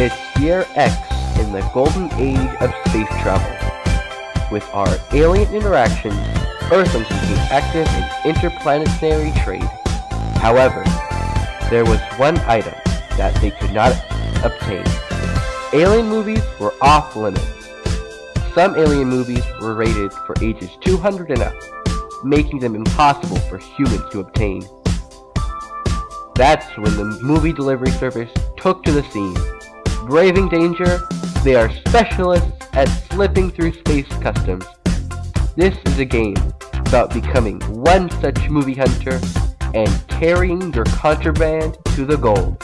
It's year X in the golden age of space travel. With our alien interactions, Earthlings became active in interplanetary trade. However, there was one item that they could not obtain. Alien movies were off limits. Some alien movies were rated for ages 200 and up, making them impossible for humans to obtain. That's when the movie delivery service took to the scene. Braving danger, they are specialists at slipping through space customs. This is a game about becoming one such movie hunter and carrying your contraband to the goal.